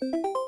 Música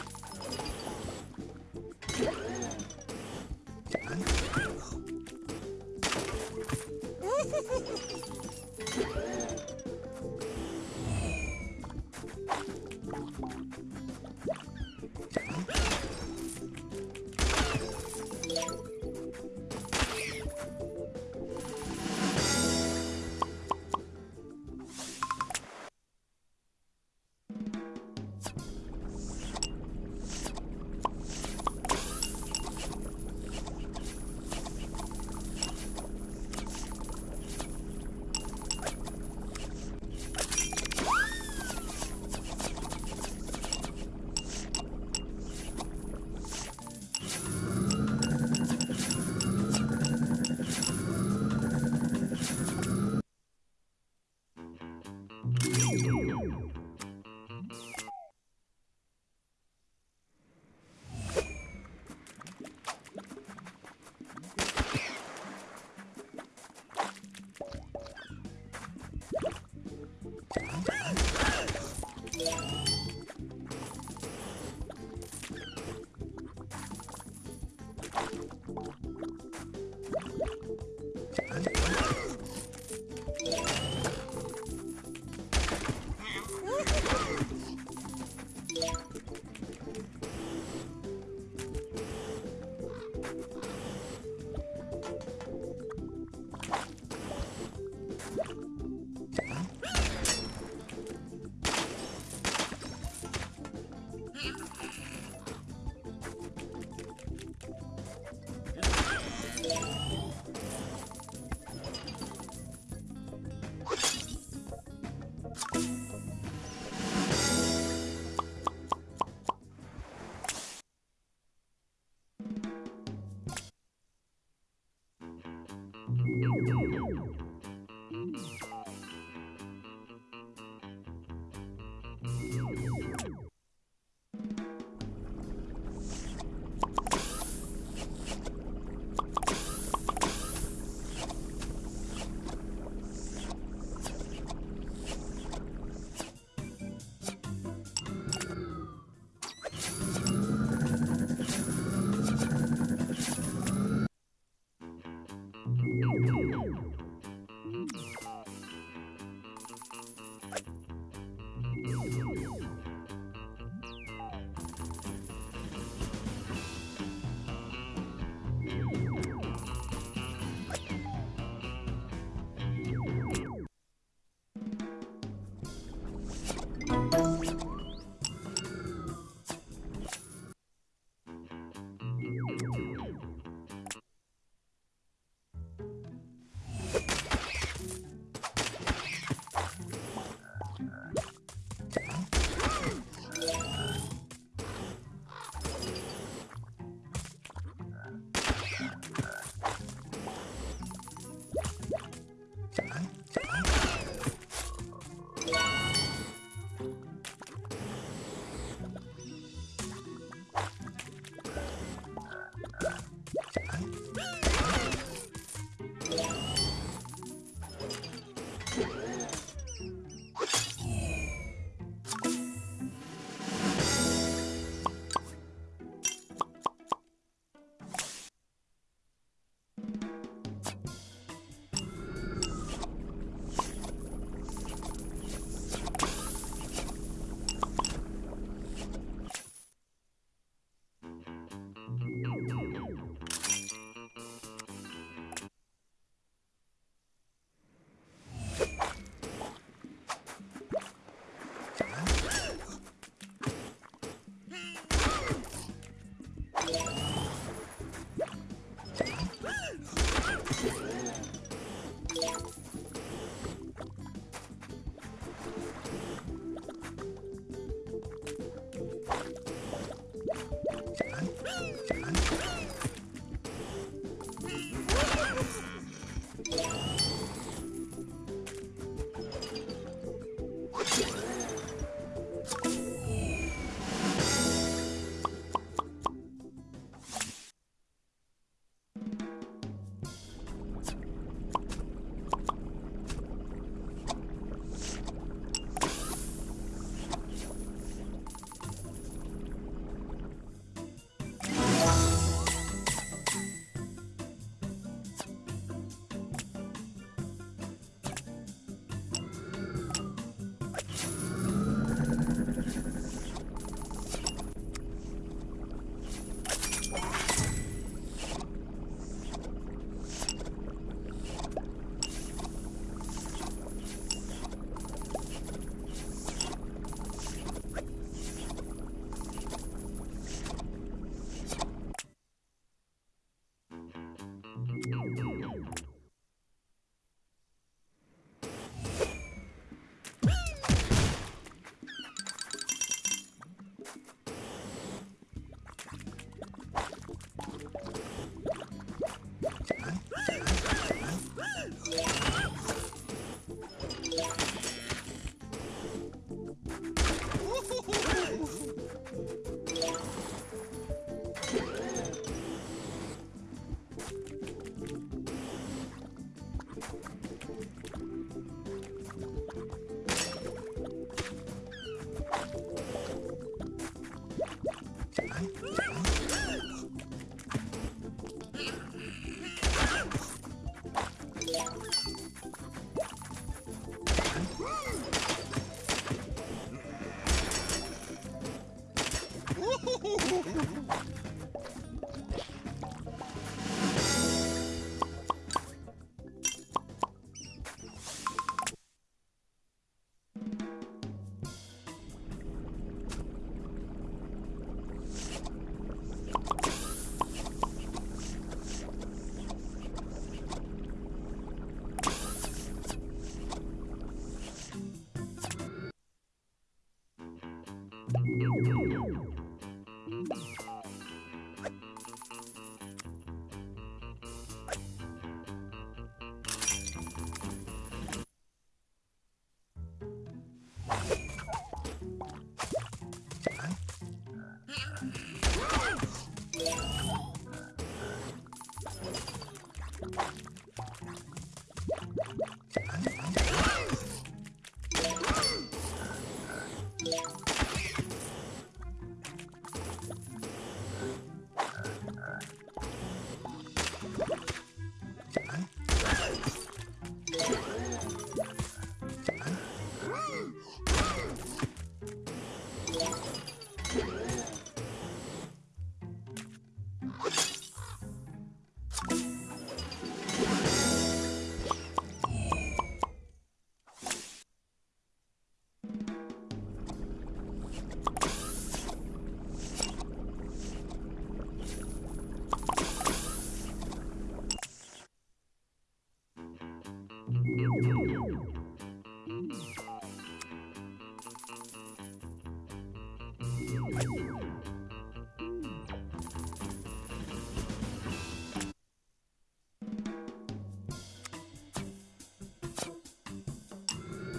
Woo!